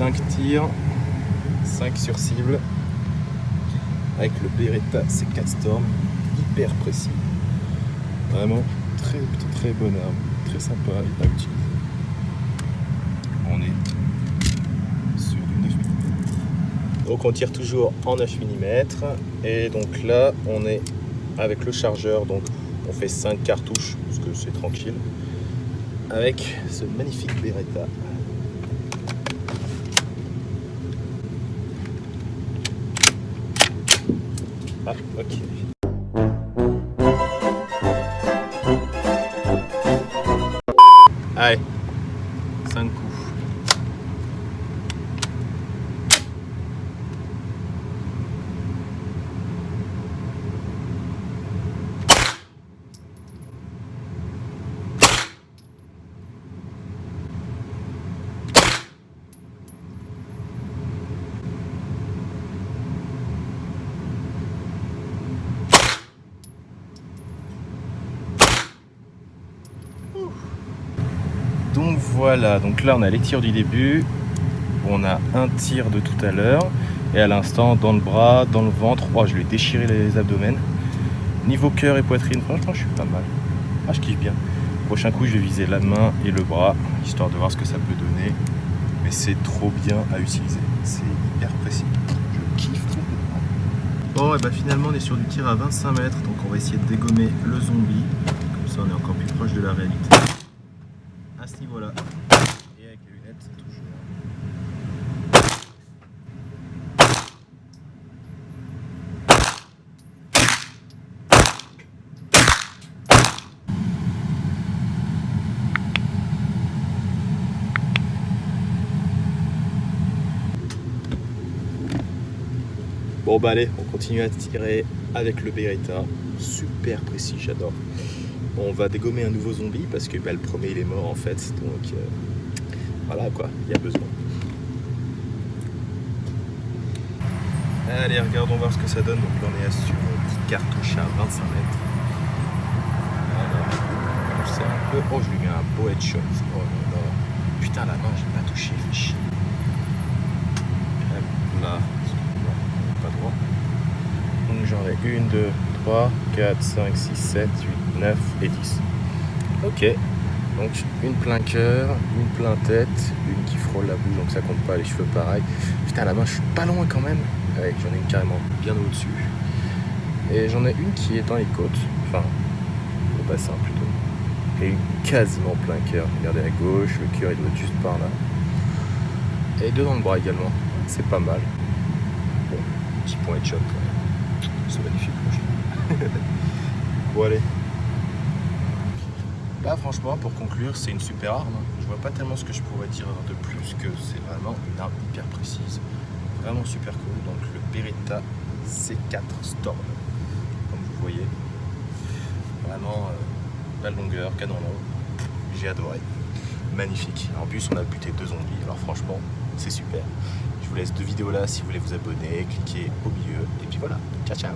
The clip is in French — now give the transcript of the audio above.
5 tirs, 5 sur cible, avec le Beretta C4 Storm, hyper précis. Vraiment très très bonne arme, très sympa à utiliser. On est sur du 9 mm. Donc on tire toujours en 9 mm et donc là on est avec le chargeur donc on fait 5 cartouches parce que c'est tranquille avec ce magnifique Beretta Ah, Donc voilà, donc là on a les tirs du début, on a un tir de tout à l'heure, et à l'instant dans le bras, dans le ventre, oh je lui ai déchiré les abdomens. Niveau cœur et poitrine, franchement je suis pas mal. Ah je kiffe bien. Prochain coup je vais viser la main et le bras, histoire de voir ce que ça peut donner. Mais c'est trop bien à utiliser, c'est hyper précis. Je kiffe complètement. Bon et bah finalement on est sur du tir à 25 mètres, donc on va essayer de dégommer le zombie. Comme ça on est encore plus proche de la réalité et avec lunettes Bon bah allez, on continue à tirer avec le Beretta. Super précis, j'adore. On va dégommer un nouveau zombie parce que bah, le premier il est mort en fait. Donc euh, voilà quoi, il y a besoin. Allez, regardons voir ce que ça donne. Donc là on est sur une petite cartouche à 25 mètres. Alors, c'est un peu... Oh, je lui mets un beau headshot. Oh là là. Putain, la main, j'ai pas touché, fait chier. Là, pas droit. Donc j'en ai une, deux, 3, 4, 5, 6, 7, 8, 9 et 10. Ok, donc une plein cœur, une plein tête, une qui frôle la bouche, donc ça compte pas, les cheveux pareil. Putain, la main, je suis pas loin quand même. J'en ai une carrément bien au-dessus. Et j'en ai une qui est dans les côtes, enfin, au bassin plutôt. Et une quasiment plein cœur. Regardez à gauche, le cœur il doit être juste par là. Et deux dans le bras également, c'est pas mal. Bon, petit point headshot. C'est magnifique. bon, allez. Là, franchement, pour conclure, c'est une super arme. Je vois pas tellement ce que je pourrais dire de plus que c'est vraiment une arme hyper précise. Vraiment super cool. Donc, le Beretta C4 Storm. Comme vous voyez. Vraiment, euh, la longueur, canon long. J'ai adoré. Magnifique. En plus, on a buté deux zombies. Alors, franchement, c'est super. Je vous laisse deux vidéos là si vous voulez vous abonner, cliquez au milieu. Et puis voilà. Ciao, ciao.